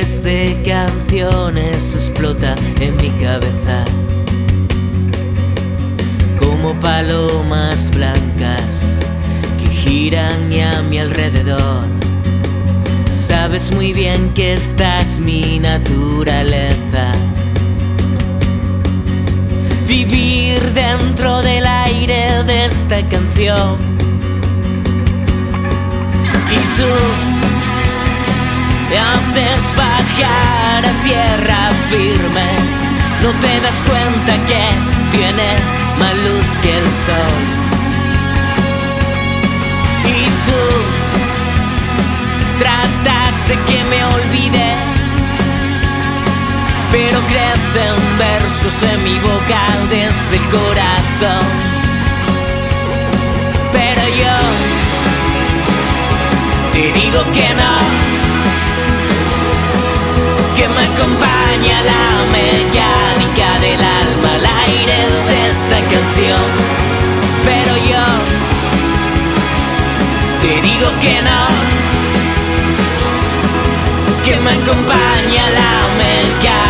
Miles de canciones explota en mi cabeza como palomas blancas que giran a mi alrededor. Sabes muy bien que esta es mi naturaleza. Vivir dentro del aire de esta canción. Bajar a tierra firme. No te das cuenta que tiene más luz que el sol. Y tú trataste que me olvide, pero crecen versos en mi boca desde el corazón. Acompaña la mecánica del alma al aire de esta canción. Pero yo te digo que no, que me acompaña la mecánica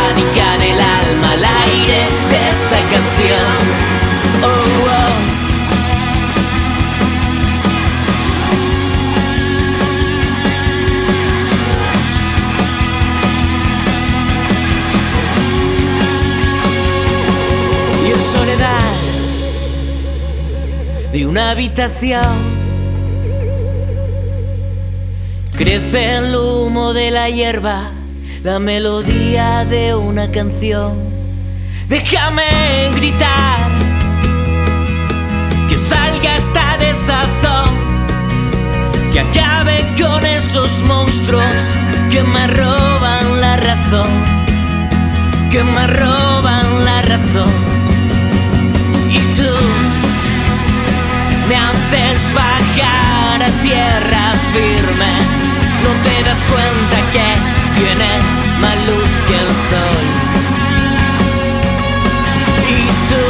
de una habitación. Crece el humo de la hierba, la melodía de una canción. Déjame gritar, que salga esta desazón, que acabe con esos monstruos que me roban la razón, que me roban la razón. Y tú me haces bajar a tierra firme. No te das cuenta que tiene más luz que el sol. Y tú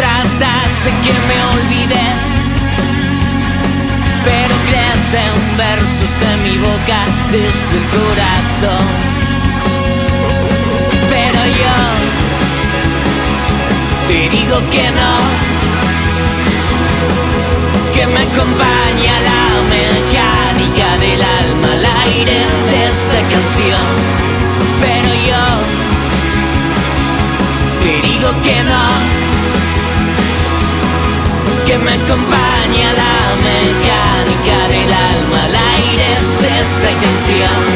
trataste que me olvide, pero crecen versos en mi boca desde el corazón. Pero yo te digo que no que me acompaña la mecánica del alma al aire de esta canción. Pero yo te digo que no, que me acompaña la mecánica del alma al aire de esta canción.